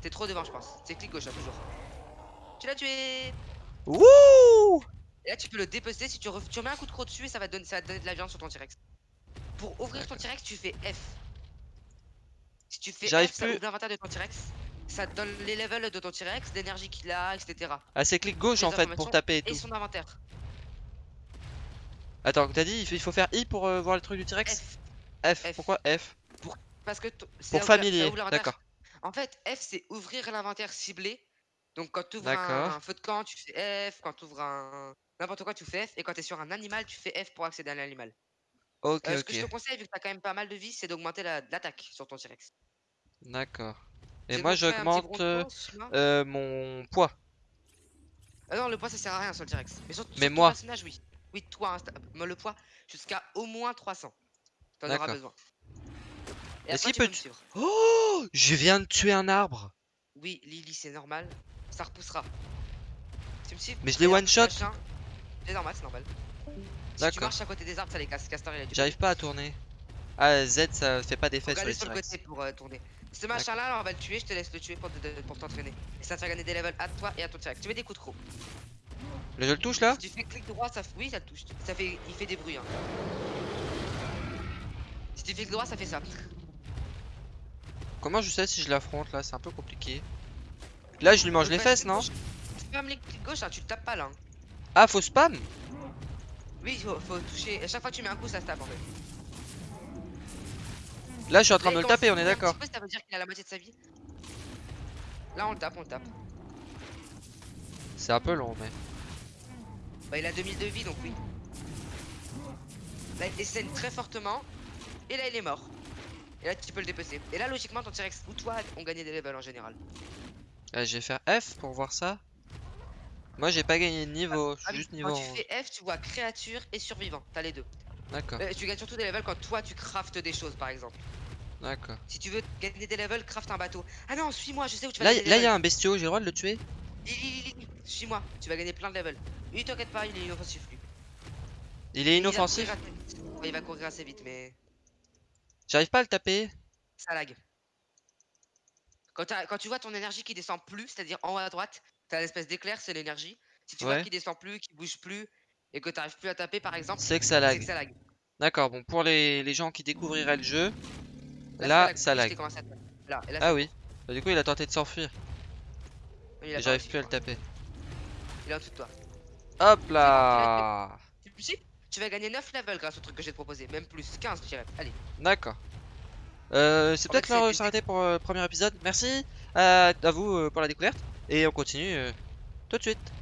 [SPEAKER 2] T'es trop devant je pense. C'est clic gauche là toujours. Tu l'as tué
[SPEAKER 1] Wouh
[SPEAKER 2] Et là tu peux le dépecer si tu, remets un coup de croc dessus et ça va, te donner, ça va te donner de la viande sur ton T-Rex. Pour ouvrir ton T-Rex tu fais F. Si tu fais F, ça
[SPEAKER 1] plus.
[SPEAKER 2] ouvre l'inventaire de ton T-Rex. Ça te donne les levels de ton T-Rex, l'énergie qu'il a, etc.
[SPEAKER 1] Ah c'est clic gauche en fait pour taper et
[SPEAKER 2] Et
[SPEAKER 1] tout.
[SPEAKER 2] son inventaire.
[SPEAKER 1] Attends, t'as dit il faut- il faut faire I pour euh, voir le truc du T-Rex?
[SPEAKER 2] F.
[SPEAKER 1] Pourquoi F?
[SPEAKER 2] Parce que
[SPEAKER 1] Pour familier,
[SPEAKER 2] l'inventaire.
[SPEAKER 1] d'accord.
[SPEAKER 2] En fait, F c'est ouvrir l'inventaire ciblé. Donc quand tu ouvres un feu de camp, tu fais F. Quand tu ouvres un n'importe quoi, tu fais F. Et quand tu es sur un animal, tu fais F pour accéder à l'animal.
[SPEAKER 1] Ok,
[SPEAKER 2] Euh, ce que je te conseille, vu que t'as quand même pas mal de vie, c'est d'augmenter la- l'attaque sur ton T-Rex.
[SPEAKER 1] D'accord. Et moi j'augmente euh, euh, mon poids.
[SPEAKER 2] Ah non, le poids ça sert à rien sur le T-Rex. Mais sur, sur
[SPEAKER 1] Mais
[SPEAKER 2] ton
[SPEAKER 1] moi.
[SPEAKER 2] personnage, oui. Oui, toi, hein, moi, le poids jusqu'à au moins 300. T'en auras besoin. Et
[SPEAKER 1] Est-ce
[SPEAKER 2] après,
[SPEAKER 1] qu'il
[SPEAKER 2] tu
[SPEAKER 1] peut
[SPEAKER 2] me
[SPEAKER 1] tu-
[SPEAKER 2] suivre.
[SPEAKER 1] Oh Je viens de tuer un arbre.
[SPEAKER 2] Oui, Lily, c'est normal. Ça repoussera. Tu me suis
[SPEAKER 1] Mais je l'ai one shot.
[SPEAKER 2] C'est normal, c'est normal. Si tu marches à côté des arbres, ça les casse. Castor, il a du
[SPEAKER 1] J'arrive pas à tourner. Ah Z ça fait pas d'effet sur les
[SPEAKER 2] sur le côté pour euh, tourner. Ce machin là, on va le tuer, je te laisse le tuer pour, te- pour t'entraîner. Et ça te fait gagner des levels à toi et à ton T-Rex. Tu mets des coups de croc.
[SPEAKER 1] Là je le touche là?
[SPEAKER 2] Si tu fais clic droit, ça oui, ça le touche. Ça fait, il fait des bruits. Hein. Si tu fais clic droit, ça fait ça.
[SPEAKER 1] Comment je sais si je l'affronte là? C'est un peu compliqué. Là je lui mange les fesses non?
[SPEAKER 2] gauche. Spam les clics gauche, hein, tu le tapes pas là. hein.
[SPEAKER 1] Ah faut spam?
[SPEAKER 2] Oui, faut, faut toucher. À chaque fois que tu mets un coup, ça se tape en fait.
[SPEAKER 1] Là je suis en train de le taper, on est d'accord.
[SPEAKER 2] Ça veut dire qu'il a la moitié de sa vie? Là, on le tape, on le tape.
[SPEAKER 1] C'est un peu long, mais.
[SPEAKER 2] Bah, il a 2000 de vie, donc oui. Là, il saigne très fortement. Et là, il est mort. Et là, tu peux le dépecer. Et là, logiquement, ton T-Rex ou toi ont gagné des levels en général.
[SPEAKER 1] Ah, je vais faire F pour voir ça. Moi, j'ai pas gagné de niveau, je
[SPEAKER 2] Ah
[SPEAKER 1] suis
[SPEAKER 2] oui,
[SPEAKER 1] juste niveau
[SPEAKER 2] Quand tu
[SPEAKER 1] 11.
[SPEAKER 2] fais F, tu vois créature et survivant. T'as les deux.
[SPEAKER 1] D'accord,
[SPEAKER 2] Euh, tu gagnes surtout des levels quand toi, tu craftes des choses, par exemple.
[SPEAKER 1] d'accord.
[SPEAKER 2] Si tu veux gagner des levels, craft un bateau. Ah non, suis-moi, je sais où tu vas
[SPEAKER 1] Là,
[SPEAKER 2] gagner des
[SPEAKER 1] là, il y a un bestiau, j'ai le droit de le tuer?
[SPEAKER 2] Suis-moi, tu vas gagner plein de levels. Lui, t'inquiète pas, il est inoffensif, lui.
[SPEAKER 1] Il est inoffensif?
[SPEAKER 2] il va courir assez vite, mais
[SPEAKER 1] J'arrive pas à le taper.
[SPEAKER 2] ça lag. Quand, tu vois ton énergie qui descend plus, c'est-à-dire en haut à droite, t'as l'espèce d'éclair, c'est l'énergie. Si tu vois qu'il descend plus, qu'il bouge plus, et que t'arrives plus à taper, par exemple,
[SPEAKER 1] C'est que ça lag. D'accord, bon, pour les, les gens qui découvriraient le jeu,
[SPEAKER 2] Là,
[SPEAKER 1] là,
[SPEAKER 2] ça
[SPEAKER 1] ça
[SPEAKER 2] lag. Là, là,
[SPEAKER 1] Ah oui. Bah, du coup, il a tenté de s'enfuir. j'arrive plus à le taper.
[SPEAKER 2] Il est en dessous de toi.
[SPEAKER 1] Hop là
[SPEAKER 2] Tu tu vas gagner 9 levels grâce au truc que j'ai proposé, même plus, 15 je dirais. Allez,
[SPEAKER 1] D'accord. Euh, c'est peut-être l'heure de
[SPEAKER 2] des-
[SPEAKER 1] s'arrêter pour euh, le premier épisode. Merci à, à vous euh, pour la découverte. Et on continue euh, tout de suite.